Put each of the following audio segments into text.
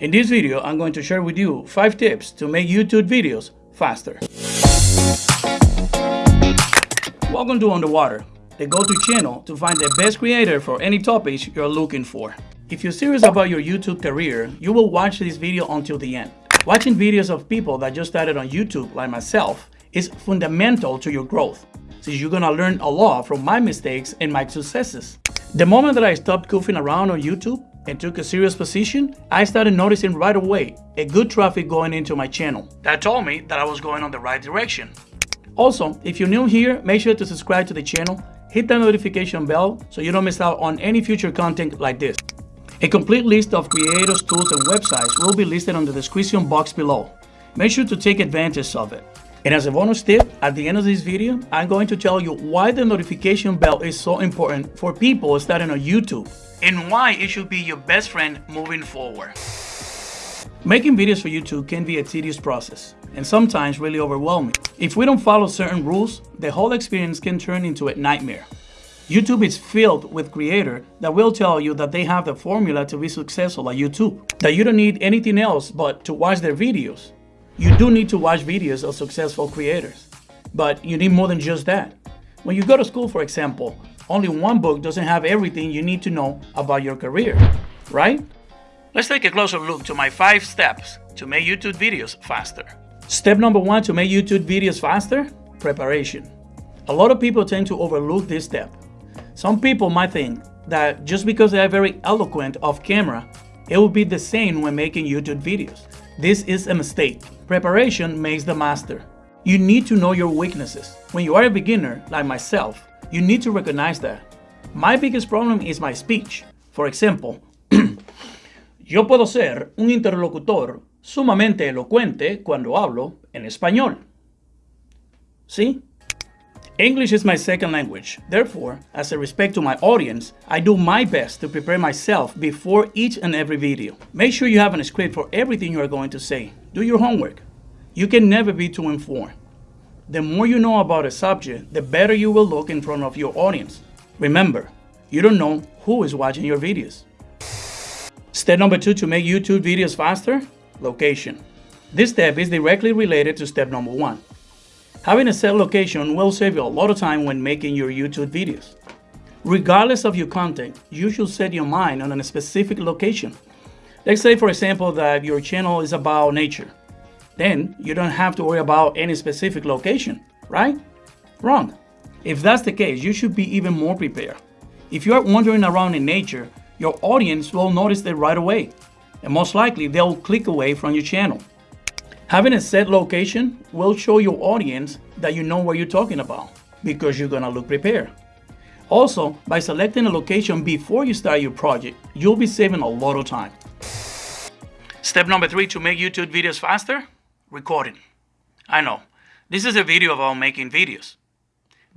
In this video, I'm going to share with you 5 tips to make YouTube videos faster. Welcome to Underwater, the go-to channel to find the best creator for any topics you're looking for. If you're serious about your YouTube career, you will watch this video until the end. Watching videos of people that just started on YouTube like myself is fundamental to your growth, since you're gonna learn a lot from my mistakes and my successes. The moment that I stopped goofing around on YouTube and took a serious position, I started noticing right away a good traffic going into my channel. That told me that I was going on the right direction. Also, if you're new here, make sure to subscribe to the channel, hit that notification bell so you don't miss out on any future content like this. A complete list of creators, tools, and websites will be listed on the description box below. Make sure to take advantage of it. And as a bonus tip, at the end of this video, I'm going to tell you why the notification bell is so important for people starting on YouTube and why it should be your best friend moving forward. Making videos for YouTube can be a tedious process and sometimes really overwhelming. If we don't follow certain rules, the whole experience can turn into a nightmare. YouTube is filled with creators that will tell you that they have the formula to be successful at YouTube, that you don't need anything else but to watch their videos. You do need to watch videos of successful creators, but you need more than just that. When you go to school, for example, only one book doesn't have everything you need to know about your career, right? Let's take a closer look to my five steps to make YouTube videos faster. Step number one to make YouTube videos faster, preparation. A lot of people tend to overlook this step. Some people might think that just because they are very eloquent off camera, it will be the same when making YouTube videos. This is a mistake. Preparation makes the master. You need to know your weaknesses. When you are a beginner, like myself, you need to recognize that. My biggest problem is my speech. For example, yo puedo ser un interlocutor sumamente elocuente cuando hablo en español. ¿Sí? English is my second language. Therefore, as a respect to my audience, I do my best to prepare myself before each and every video. Make sure you have a script for everything you are going to say. Do your homework. You can never be too informed. The more you know about a subject, the better you will look in front of your audience. Remember, you don't know who is watching your videos. Step number two to make YouTube videos faster, location. This step is directly related to step number one. Having a set location will save you a lot of time when making your YouTube videos. Regardless of your content, you should set your mind on a specific location. Let's say, for example, that your channel is about nature. Then you don't have to worry about any specific location, right? Wrong. If that's the case, you should be even more prepared. If you are wandering around in nature, your audience will notice it right away, and most likely they'll click away from your channel. Having a set location will show your audience that you know what you're talking about because you're gonna look prepared. Also, by selecting a location before you start your project, you'll be saving a lot of time. Step number three to make YouTube videos faster, recording. I know, this is a video about making videos,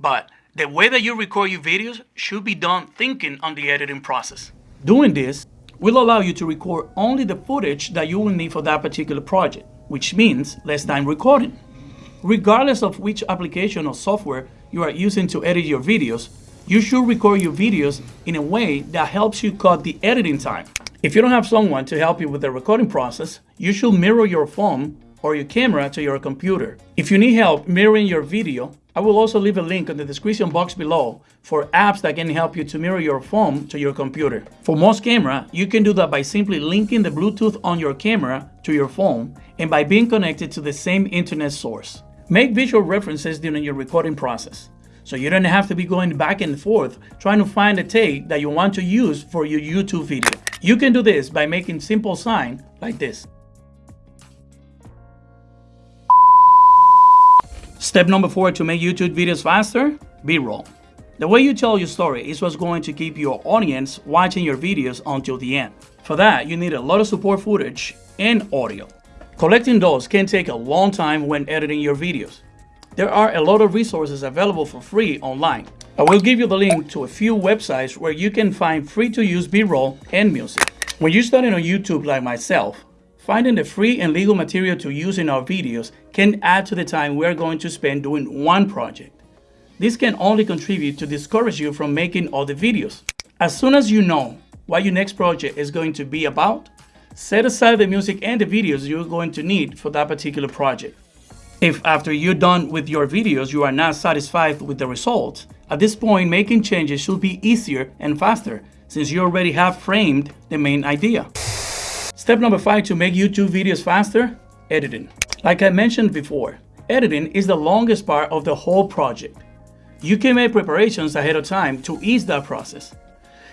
but the way that you record your videos should be done thinking on the editing process. Doing this will allow you to record only the footage that you will need for that particular project, which means less time recording. Regardless of which application or software you are using to edit your videos, you should record your videos in a way that helps you cut the editing time. If you don't have someone to help you with the recording process, you should mirror your phone or your camera to your computer. If you need help mirroring your video, I will also leave a link in the description box below for apps that can help you to mirror your phone to your computer. For most camera, you can do that by simply linking the Bluetooth on your camera to your phone and by being connected to the same internet source. Make visual references during your recording process, so you don't have to be going back and forth trying to find a take that you want to use for your YouTube video. You can do this by making simple sign like this. Step number four to make YouTube videos faster, B-roll. The way you tell your story is what's going to keep your audience watching your videos until the end. For that, you need a lot of support footage and audio. Collecting those can take a long time when editing your videos. There are a lot of resources available for free online. I will give you the link to a few websites where you can find free to use B-roll and music. When you're starting on YouTube like myself, Finding the free and legal material to use in our videos can add to the time we're going to spend doing one project. This can only contribute to discourage you from making other videos. As soon as you know what your next project is going to be about, set aside the music and the videos you're going to need for that particular project. If after you're done with your videos you are not satisfied with the results, at this point making changes should be easier and faster since you already have framed the main idea. Step number five to make YouTube videos faster, editing. Like I mentioned before, editing is the longest part of the whole project. You can make preparations ahead of time to ease that process.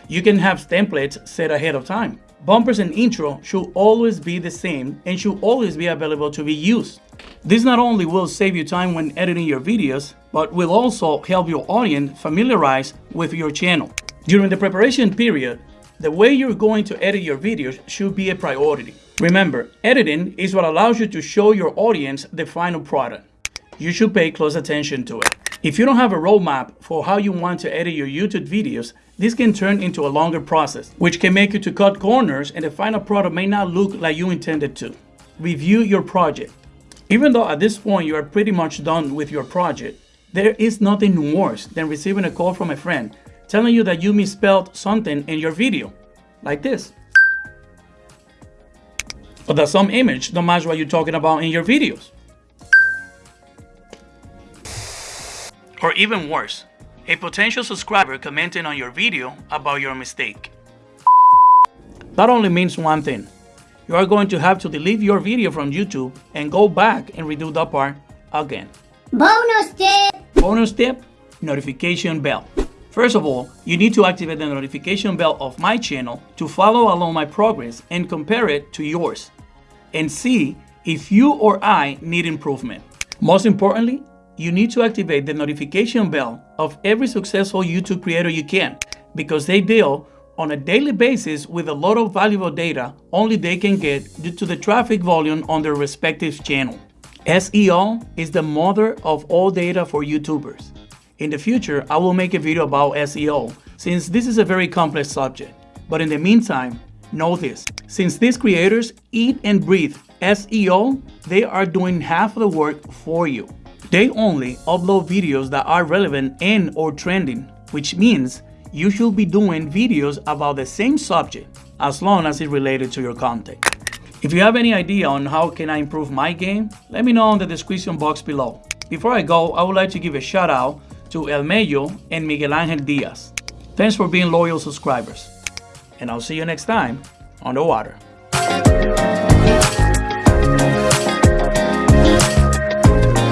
You can have templates set ahead of time. Bumpers and intro should always be the same and should always be available to be used. This not only will save you time when editing your videos, but will also help your audience familiarize with your channel. During the preparation period, the way you're going to edit your videos should be a priority. Remember, editing is what allows you to show your audience the final product. You should pay close attention to it. If you don't have a roadmap for how you want to edit your YouTube videos, this can turn into a longer process, which can make you to cut corners and the final product may not look like you intended to. Review your project. Even though at this point you are pretty much done with your project, there is nothing worse than receiving a call from a friend telling you that you misspelled something in your video, like this. Or that some image don't match what you're talking about in your videos. Or even worse, a potential subscriber commenting on your video about your mistake. That only means one thing. You are going to have to delete your video from YouTube and go back and redo that part again. Bonus tip! Bonus tip, notification bell. First of all, you need to activate the notification bell of my channel to follow along my progress and compare it to yours and see if you or I need improvement. Most importantly, you need to activate the notification bell of every successful YouTube creator you can because they deal on a daily basis with a lot of valuable data only they can get due to the traffic volume on their respective channel. SEO is the mother of all data for YouTubers. In the future, I will make a video about SEO since this is a very complex subject. But in the meantime, know this. Since these creators eat and breathe SEO, they are doing half of the work for you. They only upload videos that are relevant and or trending, which means you should be doing videos about the same subject as long as it's related to your content. If you have any idea on how can I improve my game, let me know in the description box below. Before I go, I would like to give a shout out to El Mello and Miguel Angel Diaz. Thanks for being loyal subscribers. And I'll see you next time on the water.